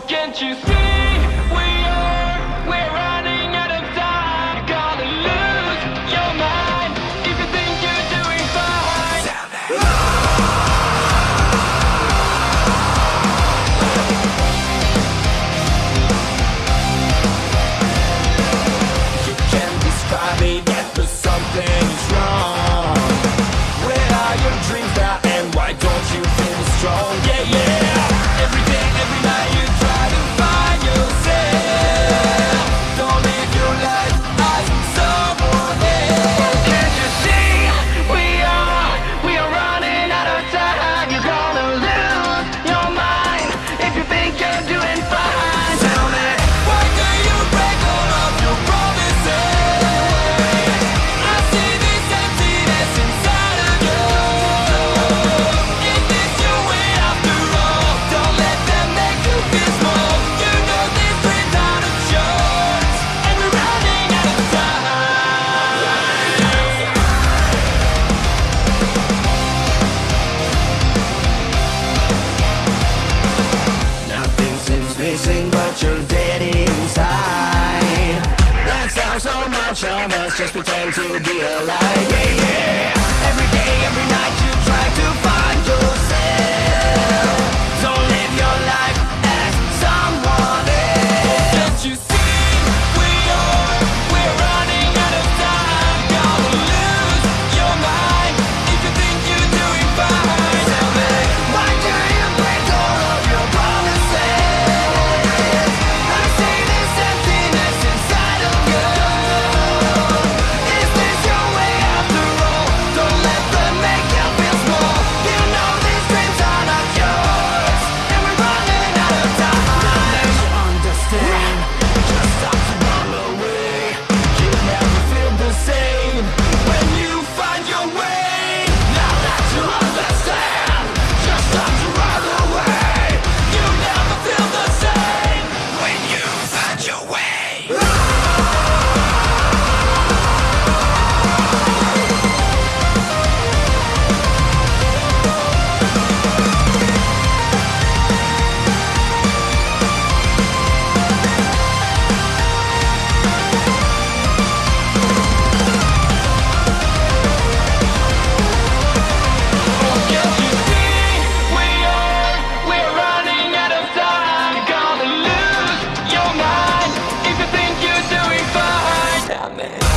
can't you see? so much of us just pretend to be alive. Yeah, yeah. man.